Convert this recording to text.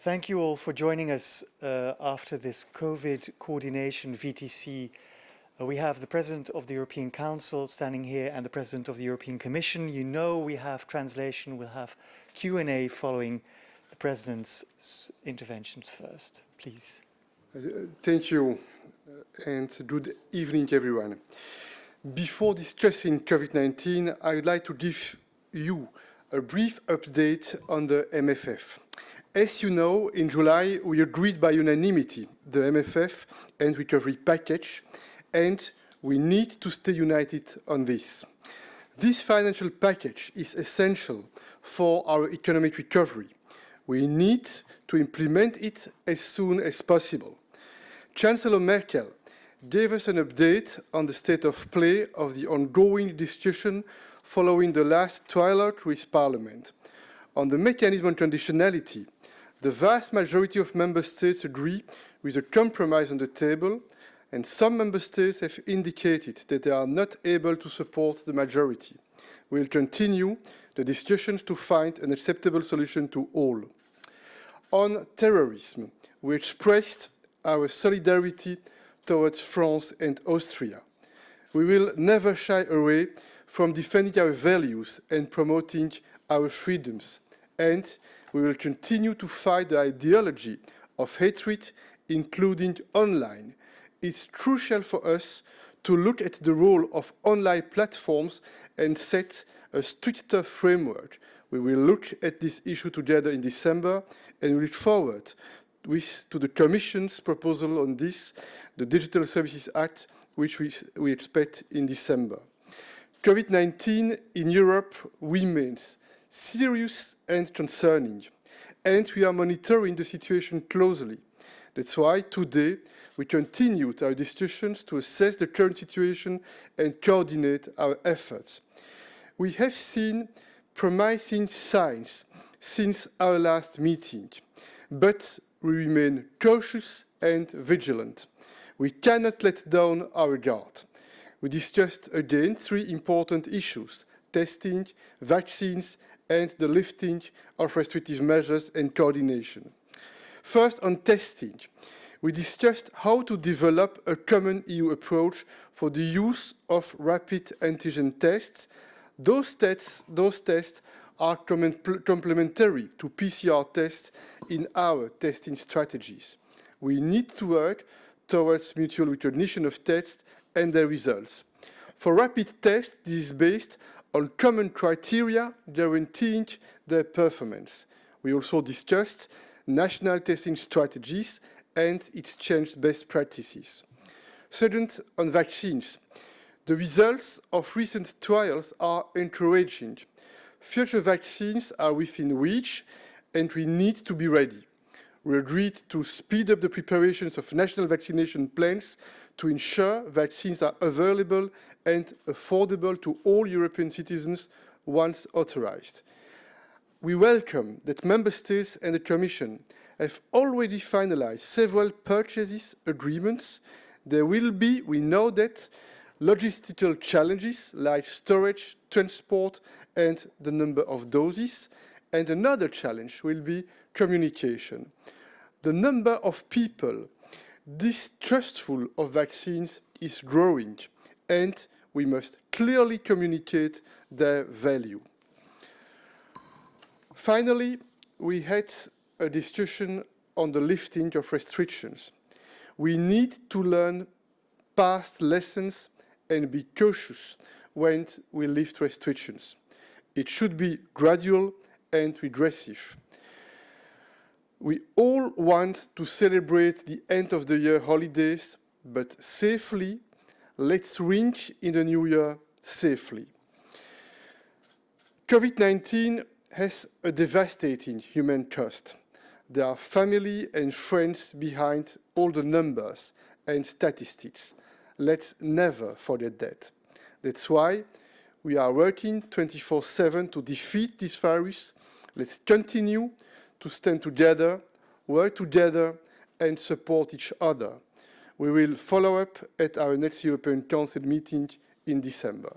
Thank you all for joining us uh, after this COVID coordination VTC. Uh, we have the President of the European Council standing here and the President of the European Commission. You know we have translation, we'll have Q&A following the President's interventions first. Please. Uh, thank you uh, and good evening everyone. Before discussing COVID-19, I would like to give you a brief update on the MFF. As you know, in July, we agreed by unanimity the MFF and recovery package, and we need to stay united on this. This financial package is essential for our economic recovery. We need to implement it as soon as possible. Chancellor Merkel gave us an update on the state of play of the ongoing discussion following the last trilogue with Parliament. On the mechanism on conditionality, the vast majority of member states agree with a compromise on the table, and some member states have indicated that they are not able to support the majority. We will continue the discussions to find an acceptable solution to all. On terrorism, we expressed our solidarity towards France and Austria. We will never shy away from defending our values and promoting our freedoms, and we will continue to fight the ideology of hatred, including online. It's crucial for us to look at the role of online platforms and set a stricter framework. We will look at this issue together in December and look forward with, to the Commission's proposal on this, the Digital Services Act, which we, we expect in December. COVID-19 in Europe remains serious and concerning, and we are monitoring the situation closely. That's why today we continued our discussions to assess the current situation and coordinate our efforts. We have seen promising signs since our last meeting, but we remain cautious and vigilant. We cannot let down our guard. We discussed again three important issues, testing, vaccines, and the lifting of restrictive measures and coordination. First, on testing, we discussed how to develop a common EU approach for the use of rapid antigen tests. Those tests, those tests are complementary to PCR tests in our testing strategies. We need to work towards mutual recognition of tests and their results. For rapid tests, this is based on common criteria guaranteeing their performance. We also discussed national testing strategies and exchanged best practices. Second, on vaccines. The results of recent trials are encouraging. Future vaccines are within reach and we need to be ready. We agreed to speed up the preparations of national vaccination plans to ensure vaccines are available and affordable to all European citizens once authorized. We welcome that Member States and the Commission have already finalized several purchases agreements. There will be, we know that, logistical challenges like storage, transport and the number of doses. And another challenge will be communication. The number of people distrustful of vaccines is growing and we must clearly communicate their value. Finally, we had a discussion on the lifting of restrictions. We need to learn past lessons and be cautious when we lift restrictions. It should be gradual and regressive. We all want to celebrate the end of the year holidays, but safely, let's ring in the new year safely. COVID-19 has a devastating human cost. There are family and friends behind all the numbers and statistics. Let's never forget that. That's why we are working 24-7 to defeat this virus. Let's continue to stand together, work together and support each other. We will follow up at our next European Council meeting in December.